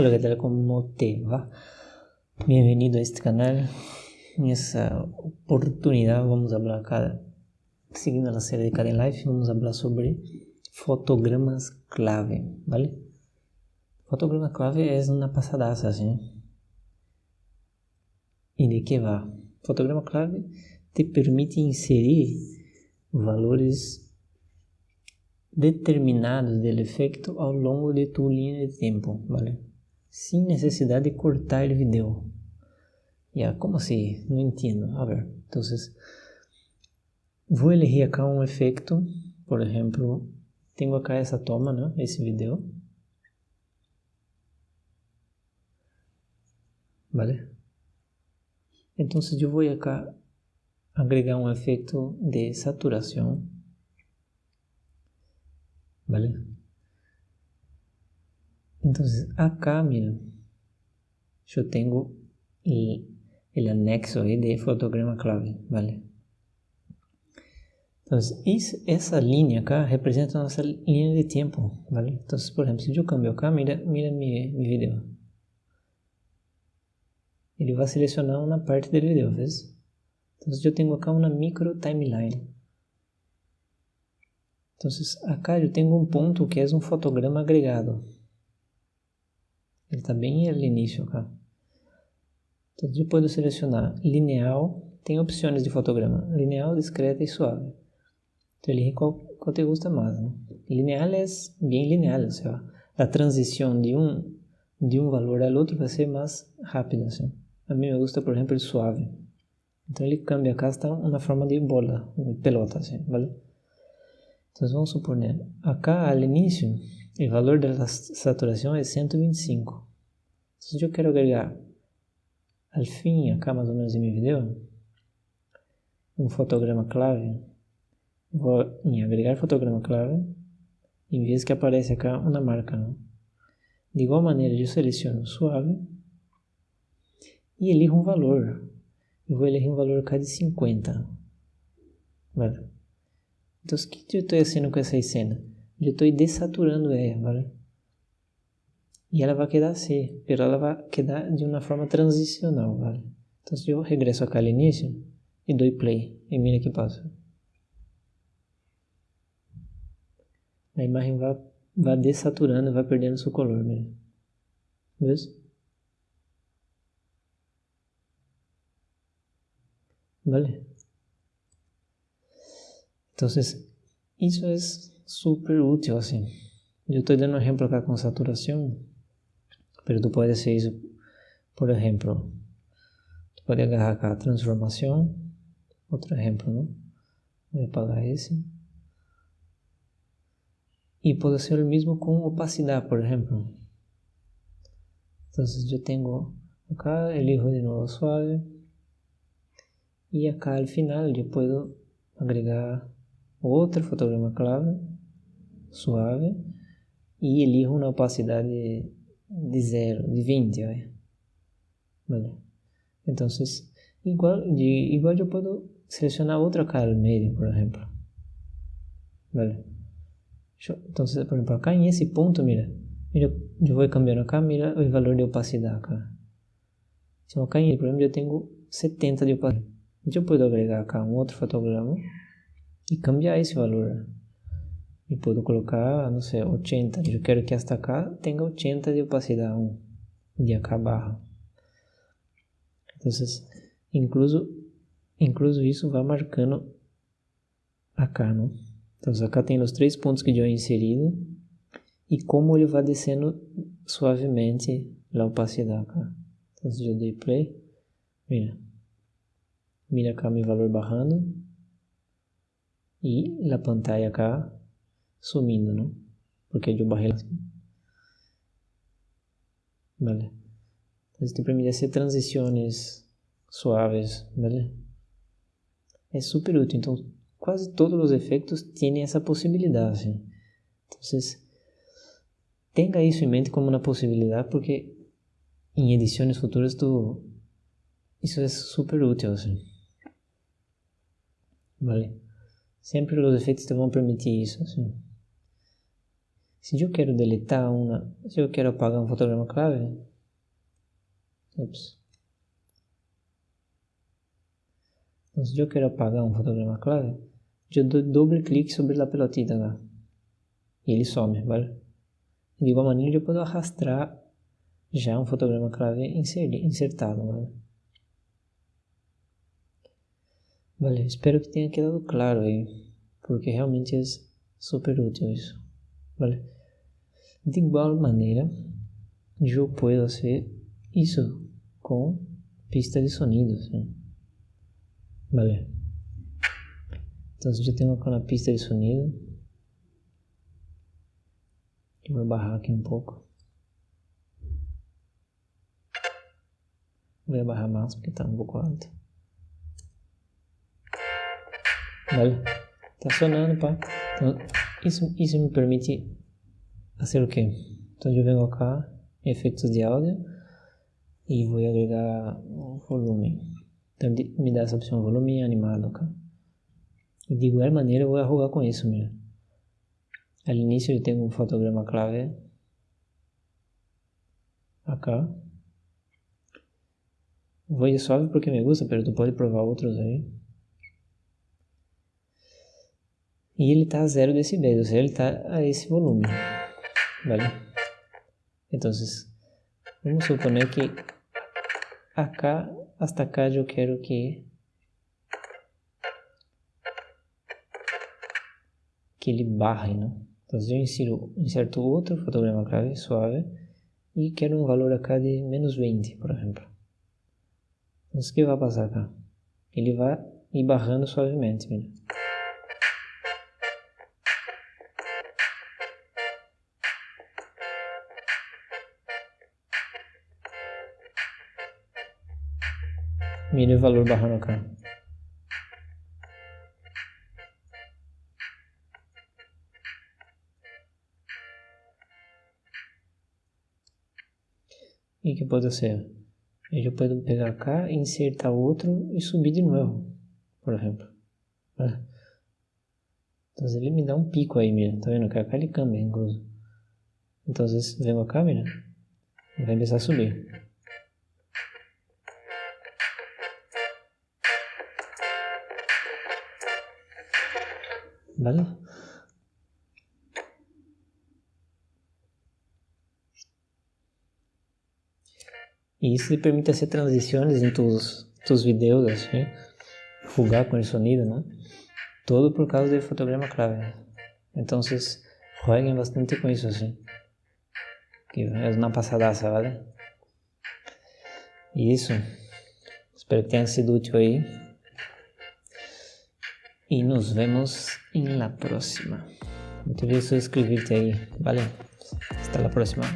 Hola, ¿qué tal? ¿Cómo te va? Bienvenido a este canal. En esta oportunidad vamos a hablar acá, siguiendo la serie de Karen Life, vamos a hablar sobre fotogramas clave, ¿vale? Fotograma clave es una pasadaza, ¿sí? ¿Y de qué va? Fotograma clave te permite inserir valores determinados del efecto ao longo de tu linha de tempo, ¿vale? Sin necesidad de cortar el video. Ya, como assim? Não entendo. A ver, entonces, vou elegir acá um efeito, por exemplo, tenho acá essa toma, né? Esse vídeo. ¿Vale? Então, eu vou acá agregar um efeito de saturação ¿vale? Entonces acá, mira, yo tengo el, el anexo ahí de fotograma clave, ¿vale? Entonces, esa línea acá representa nuestra línea de tiempo, ¿vale? Entonces, por ejemplo, si yo cambio acá, mira, mira mi, mi video. Ele vai selecionar uma parte do vídeo, ¿ves? Então, eu tenho acá uma micro timeline. Entonces, acá eu tenho um ponto que é um fotograma agregado. Ele está bem no início acá. Então, eu posso selecionar lineal, tem opções de fotograma, lineal, discreta e suave. Então, elige qual, qual te gusta mais. Né? É bem lineal, ou seja, a transição de um, de um valor ao outro vai ser mais rápida. Assim. A mim me gusta, por exemplo, o suave. Então, ele cambia acá, está na forma de bola, de pelota, assim, vale? Entonces vamos suponer, acá al inicio el valor de la saturación es 125. Entonces yo quiero agregar al fin, acá más o menos video, un fotograma clave. Voy a agregar fotograma clave y ves que aparece acá una marca. De igual manera yo selecciono suave y elijo un valor. Eu vou elegir um valor acá de 50. Vale? Então, o que eu estou fazendo com essa cena? Eu estou desaturando ela, ¿vale? E ela vai quedar assim, mas ela vai quedar de uma forma transicional, ¿vale? Então, se eu regresso acá ao início e dou play, e mira que passa. A imagem vai, vai desaturando, vai perdendo seu color. ¿Ves? ¿Vale? Entonces, eso es súper útil, así. Yo estoy dando un ejemplo acá con saturación, pero tú puedes hacer eso, por ejemplo, tú puedes agarrar acá transformación, otro ejemplo, ¿no? Voy a apagar ese. Y puedo hacer lo mismo con opacidad, por ejemplo. Entonces yo tengo acá, elijo de nuevo suave. Y acá al final yo puedo agregar outro fotograma clave, suave, e elijo uma opacidade de zero, de 20, ¿vale? ¿vale? Então, igual, igual eu posso selecionar outra cara no meio, por exemplo. ¿Vale? Então, por exemplo, acá em esse ponto, mira, mira, eu vou cambiando acá, mira o valor de opacidade acá. Então, acá em, exemplo, eu tenho 70 de opacidade. Eu posso agregar acá um outro fotograma e cambiar esse valor. E posso colocar, não sei, 80. Eu quero que esta cá tenha 80 de opacidade de acá barra. Então, incluso, incluso isso vai marcando acá, não? Então, acá tem os três pontos que eu inserido e como ele vai descendo suavemente a opacidade acá. Então, se eu dei play, mira, mira acá meu valor barrando y la pantalla acá sumindo, ¿no? Porque yo bajé la... ¿Vale? Entonces te permite hacer transiciones suaves, ¿vale? Es súper útil, entonces casi todos los efectos tienen esa posibilidad, ¿sí? Entonces, tenga eso en mente como una posibilidad porque en ediciones futuras tú, eso es súper útil, ¿sí? ¿Vale? Sempre os efeitos te vão permitir isso. Assim. Se eu quero deletar uma, se eu quero apagar um fotograma clave, ups. Então, se eu quero apagar um fotograma clave, eu dou doble clique sobre a pelotita lá. E ele some, vale? De igual maneira, eu posso arrastar já um fotograma clave insertado, vale? Vale, espero que tenha quedado claro aí, porque realmente é super útil isso, vale? De igual maneira, eu posso fazer isso com pista de sonidos, né? Vale. Então, eu tenho uma pista de sonido. Eu vou barrar aqui um pouco. Vou barrar mais porque está um pouco alto. Vale? Tá sonando, pá. Então, isso, isso me permite fazer o quê? Então eu venho cá, efeitos de áudio, e vou agregar volume. Então me dá essa opção volume animado, cara. E de igual maneira eu vou jogar com isso mesmo. Al início eu tenho um fotograma clave. Acá. Vou ir suave porque me gusta, mas tu pode provar outros aí. E ele está a 0 decibéis, ou seja, ele está a esse volume. Vale? Então, vamos suponer que acá hasta acá eu quero que que ele barre, né? Então eu insiro, inserto outro fotograma clave suave e quero um valor acá de menos 20, por exemplo. Então o que vai passar acá? Ele vai ir barrando suavemente, mira. Mire o valor barrando acá. E que pode ser? Eu posso pegar cá, insertar outro e subir de novo, por exemplo. Então ele me dá um pico aí, mira. Tá vendo? Que acá ele cambia, incluso. Então, venho acá, mira. Vai começar a subir. ¿Vale? E isso te permite fazer transições em tus, tus videos, assim, jugar com o sonido, né? Todo por causa do fotograma clave. Então, jueguem bastante com isso, assim. Que é uma passadaça, vale? E isso. Espero que tenha sido útil aí y nos vemos en la próxima. No te olvides suscribirte ahí, ¿vale? Hasta la próxima.